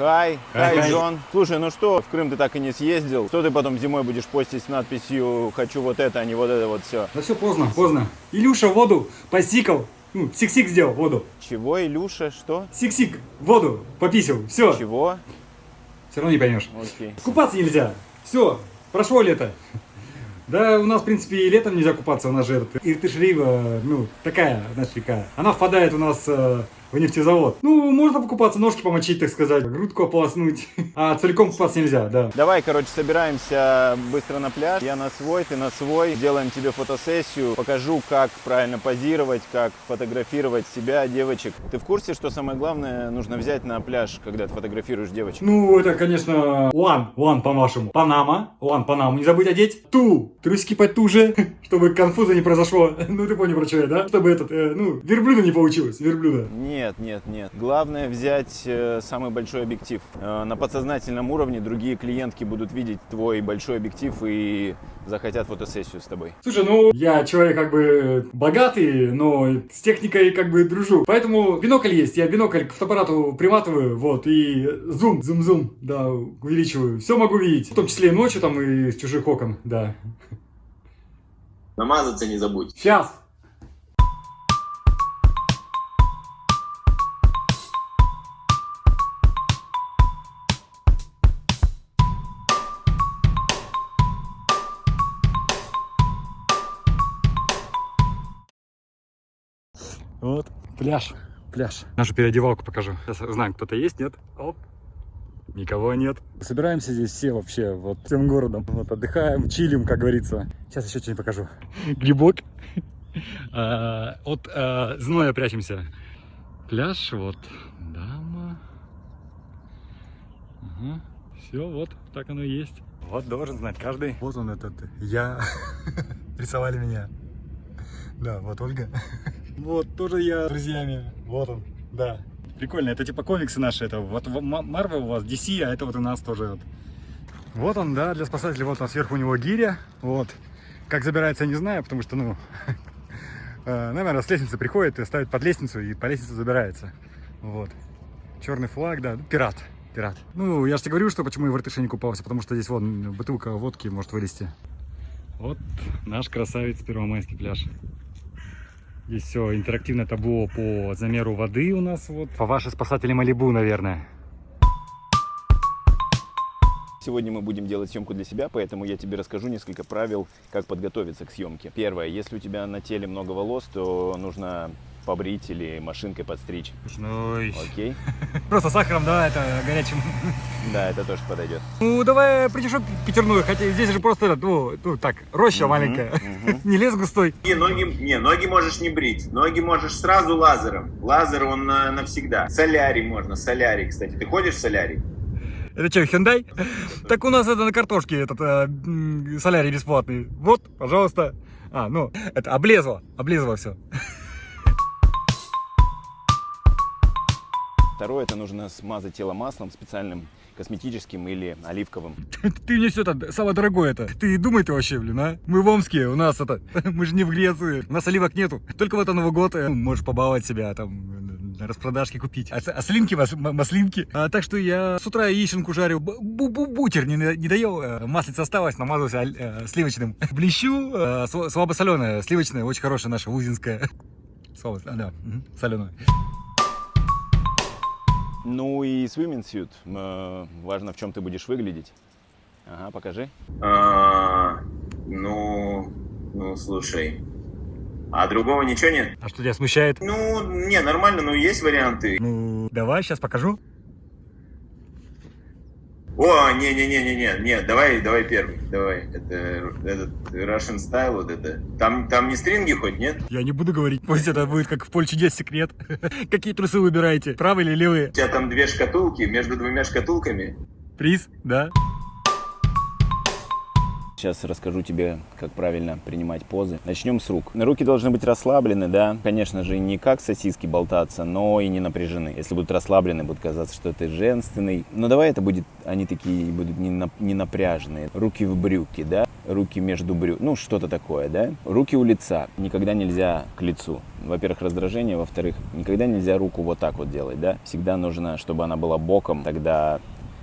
Хай, хай. Джон. Слушай, ну что, в Крым ты так и не съездил? Что ты потом зимой будешь постить с надписью «Хочу вот это, а не вот это вот все»? Да все поздно, поздно. Илюша воду посикал. Ну, сик-сик сделал воду. Чего, Илюша, что? Сик-сик, воду пописал. Все. Чего? Все равно не поймешь. Окей. Купаться нельзя. Все, прошло лето. Да, у нас, в принципе, и летом нельзя купаться. У нас же этот Иртыш-Рива, ну, такая, знаешь, река. Она впадает у нас э, в нефтезавод. Ну, можно покупаться, ножки помочить, так сказать, грудку ополоснуть. А целиком купаться нельзя, да. Давай, короче, собираемся быстро на пляж. Я на свой, ты на свой. Сделаем тебе фотосессию. Покажу, как правильно позировать, как фотографировать себя, девочек. Ты в курсе, что самое главное нужно взять на пляж, когда ты фотографируешь девочек? Ну, это, конечно, one, one по-вашему. Панама, one Панаму. Не забудь одеть. Ту, трусики потуже, чтобы конфуза не произошло. Ну, ты понял, про что я, да? Чтобы этот, э, ну, верблюда не получилось, верблюда. Нет, нет, нет. Главное взять э, самый большой объектив. Э, на подсознательном уровне другие клиентки будут видеть твой большой объектив и захотят фотосессию с тобой. Слушай, ну, я человек как бы богатый, но с техникой как бы дружу. Поэтому бинокль есть, я бинокль к фотоаппарату приматываю, вот, и зум, зум-зум, да, увеличиваю. Все могу видеть, в том числе и ночью там и с чужих окон, да. Намазаться не забудь. Сейчас. Вот, пляж, пляж. Нашу переодевалку покажу. Сейчас узнаем, кто-то есть, нет? Оп. Никого нет. Собираемся здесь все вообще, вот всем городом. Вот отдыхаем, чилим, как говорится. Сейчас еще что-нибудь покажу. Грибок. А, От а, зноя прячемся. Пляж, вот. Дама. Все, вот, так оно и есть. Вот должен знать каждый. Вот он этот, я. Рисовали меня. Да, вот Ольга. Вот, тоже я с друзьями. Вот он, да. Прикольно, это типа комиксы наши. Это вот Марвел у вас, DC, а это вот у нас тоже. Вот. вот он, да, для спасателей. Вот там сверху у него гиря. Вот. Как забирается, я не знаю, потому что, ну, э, наверное, с лестницы приходит и ставит под лестницу, и по лестнице забирается. Вот. Черный флаг, да, пират. Пират. Ну, я же тебе говорю, что почему я в Иртыше не купался, потому что здесь вот бутылка водки может вылезти. Вот наш красавец Первомайский пляж. Здесь все интерактивное табло по замеру воды у нас. Вот. По вашей спасатели Малибу, наверное. Сегодня мы будем делать съемку для себя, поэтому я тебе расскажу несколько правил, как подготовиться к съемке. Первое, если у тебя на теле много волос, то нужно побрить или машинкой подстричь. Ну, Окей? Просто сахаром, да, это горячим. Да, это тоже подойдет. Ну, давай придешок пятерную, хотя здесь же просто, ну, ну так, роща маленькая, не лес густой. Не, ноги, не, ноги можешь не брить. Ноги можешь сразу лазером. Лазер он на- навсегда. Солярий можно, солярий, кстати. Ты ходишь в солярий? Это что, Hyundai? Так у нас это на картошке этот э, солярий бесплатный. Вот, пожалуйста. А, ну, это облезло, облезло все. Второе, это нужно смазать тело маслом специальным косметическим или оливковым. Ты мне все это, самое дорогое это. Ты думай ты вообще, блин, а? Мы в Омске, у нас это, мы же не в Греции. У нас оливок нету. Только вот Новый год э, можешь побаловать себя, там, на распродажке купить. А, а слинки, мас- маслинки. А, так что я с утра яиченку жарю. Бу- бу- бу- Бутер не, не доел. э, Маслица осталось, намазался аль- э, сливочным. Блещу, э, сл- слабосоленое, сливочное, очень хорошее наше, узинское. Слабо, а, да, соленое. Ну и swimming suit. Э, важно, в чем ты будешь выглядеть. Ага, покажи. А, ну, ну, слушай. А другого ничего нет? А что тебя смущает? Ну, не, нормально, но есть варианты. Ну, давай, сейчас покажу. О, не-не-не-не-не, не, давай, давай первый, давай. Это этот Russian style, вот это. Там, там не стринги хоть, нет? Я не буду говорить, пусть это будет как в поле чудес секрет. Какие трусы выбираете, правые или левые? У тебя там две шкатулки, между двумя шкатулками. Приз, да? Сейчас расскажу тебе, как правильно принимать позы. Начнем с рук. Руки должны быть расслаблены, да. Конечно же, не как сосиски болтаться, но и не напряжены. Если будут расслаблены, будет казаться, что ты женственный. Но давай это будет, они такие будут не, на, не напряженные. Руки в брюки, да. Руки между брюк, ну что-то такое, да. Руки у лица. Никогда нельзя к лицу. Во-первых, раздражение, во-вторых, никогда нельзя руку вот так вот делать, да. Всегда нужно, чтобы она была боком, тогда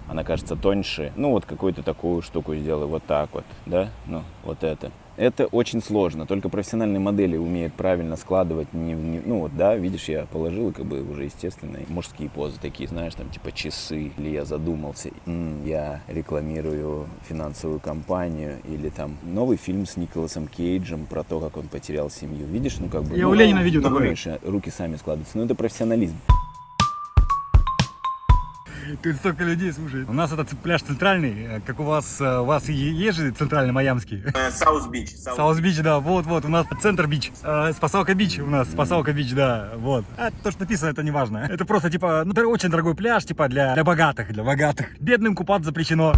она кажется тоньше. Ну, вот какую-то такую штуку сделай, вот так вот, да, ну, вот это. Это очень сложно, только профессиональные модели умеют правильно складывать, не, не, ну вот, да, видишь, я положил, как бы уже естественные мужские позы такие, знаешь, там типа часы, или я задумался, м, я рекламирую финансовую компанию, или там новый фильм с Николасом Кейджем про то, как он потерял семью, видишь, ну как бы... Я ну, у Ленина видел ну, такое. руки сами складываются, ну это профессионализм. Тут столько людей, слушай. У нас этот пляж центральный, э, как у вас, э, у вас и есть же центральный майамский. Э, Саус-Бич. Саус-Бич, да, вот-вот, у нас центр-beach, Спасалка-Beach у нас, Спасалка-Beach, да, вот. А то, что написано, это не важно. Это просто, типа, ну, это очень дорогой пляж, типа, для, для богатых, для богатых. Бедным купаться запрещено.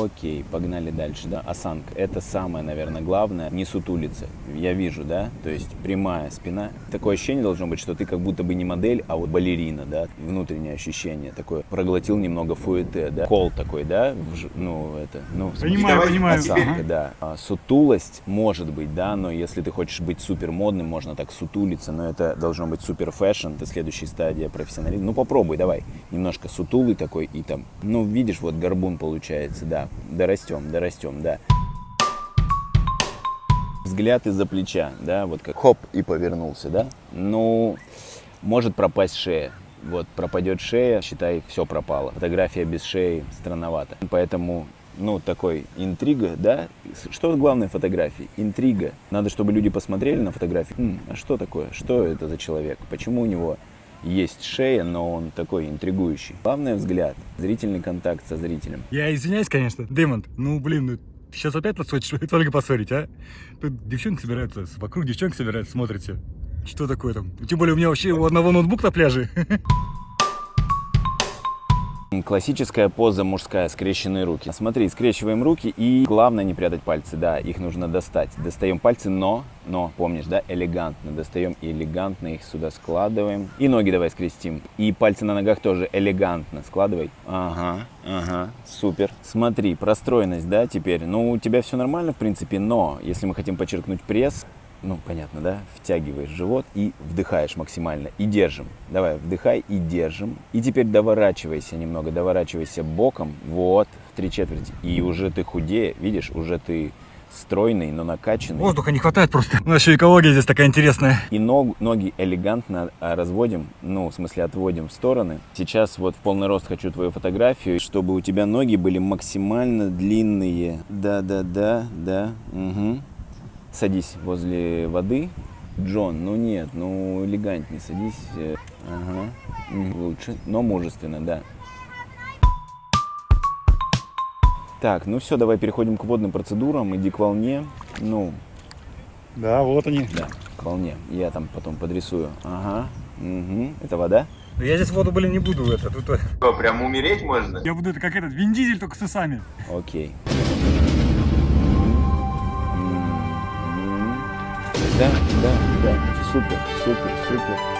Окей, погнали дальше, да, осанка. Это самое, наверное, главное, не сутулиться. Я вижу, да, то есть прямая спина. Такое ощущение должно быть, что ты как будто бы не модель, а вот балерина, да, внутреннее ощущение такое. Проглотил немного фуэте, да, кол такой, да, в ну, это, ну, Понимаю, понимаю. осанка, да. А, сутулость может быть, да, но если ты хочешь быть супер модным, можно так сутулиться, но это должно быть супер fashion, это следующая стадия профессионализма. Ну попробуй, давай, немножко сутулый такой и там, ну видишь, вот горбун получается, да, дорастем, дорастем, да. Взгляд из-за плеча, да, вот как хоп и повернулся, да. Ну, может пропасть шея. Вот пропадет шея, считай, все пропало. Фотография без шеи странновато. Поэтому, ну, такой интрига, да? Что главное в фотографии? Интрига. Надо, чтобы люди посмотрели на фотографию. «М, а что такое? Что это за человек? Почему у него есть шея, но он такой интригующий? Главное взгляд, зрительный контакт со зрителем. Я извиняюсь, конечно, Дэймонд, ну, блин, ну, ты сейчас опять подсочишь, только поссорить, а? Тут девчонки собираются, вокруг девчонки собираются, смотрите. Что такое там? Тем более у меня вообще у одного ноутбук на пляже. Классическая поза мужская, скрещенные руки. Смотри, скрещиваем руки и главное не прятать пальцы, да, их нужно достать. Достаем пальцы, но, но, помнишь, да, элегантно. Достаем и элегантно их сюда складываем. И ноги давай скрестим. И пальцы на ногах тоже элегантно складывай. Ага, ага, супер. Смотри, простроенность, да, теперь. Ну, у тебя все нормально, в принципе, но если мы хотим подчеркнуть пресс, ну, понятно, да? Втягиваешь живот и вдыхаешь максимально. И держим. Давай, вдыхай и держим. И теперь доворачивайся немного, доворачивайся боком. Вот, в три четверти. И уже ты худее, видишь, уже ты стройный, но накачанный. Воздуха не хватает просто. У нас еще экология здесь такая интересная. И ног, ноги элегантно а, разводим, ну, в смысле отводим в стороны. Сейчас вот в полный рост хочу твою фотографию, чтобы у тебя ноги были максимально длинные. Да-да-да, да. Угу. Садись возле воды. Джон, ну нет, ну элегантнее садись. Ага. Лучше, но мужественно, да. Так, ну все, давай переходим к водным процедурам. Иди к волне. Ну, Да, вот они. да, к волне. Я там потом подрисую. Ага. Угу. Это вода? Я здесь воду, блин, не буду это. Тут, Что, прям умереть можно? я буду это как этот Вин Дизель, только с усами. Окей. Мгм. Да, да, да. Супер, супер, супер.